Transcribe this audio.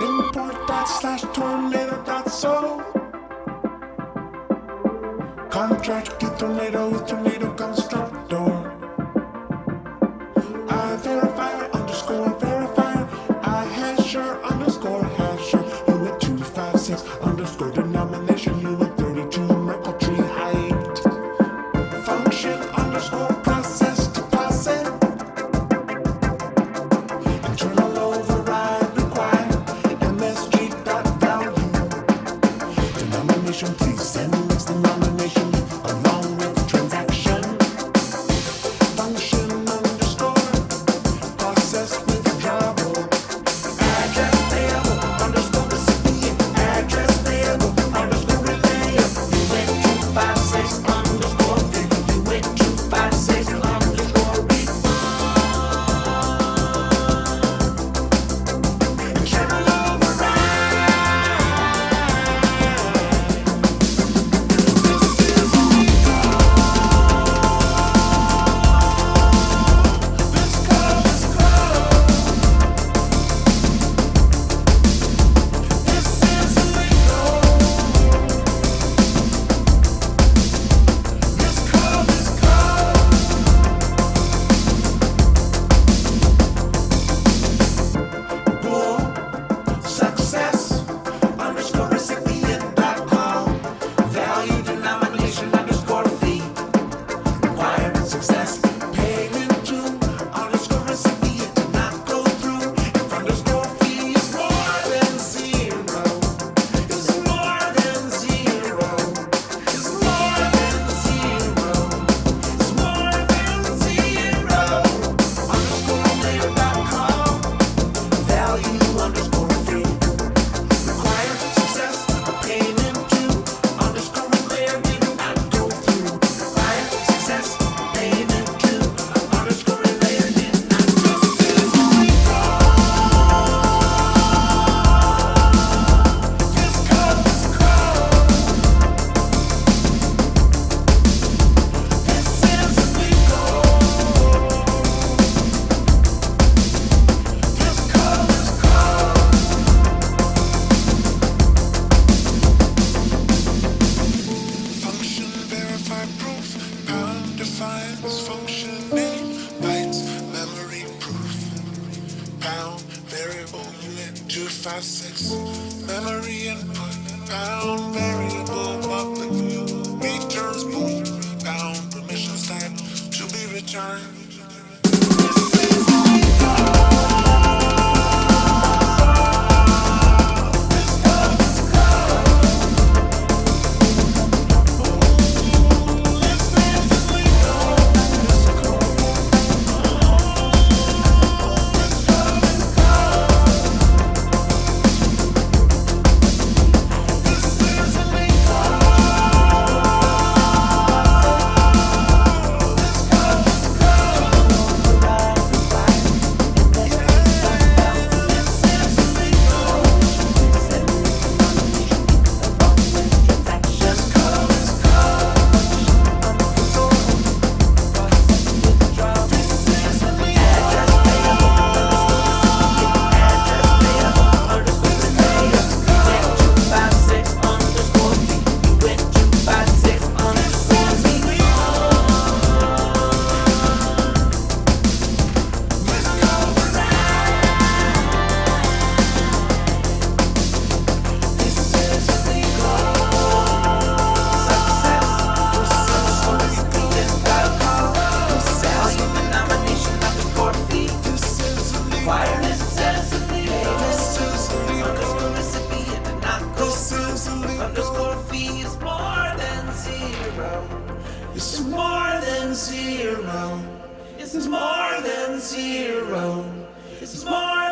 Import dot slash tornado dot so. Contract to tornado with tornado constructor. I verify underscore verify. I hasher underscore hasher. uint 256 underscore denomination. Please send this proof. Pound defines function name. Bytes memory proof. Pound variable uint 256. Memory input. Pound variable public returns bool. Pound permissions type to be returned. It's more than zero. It's more than zero. It's more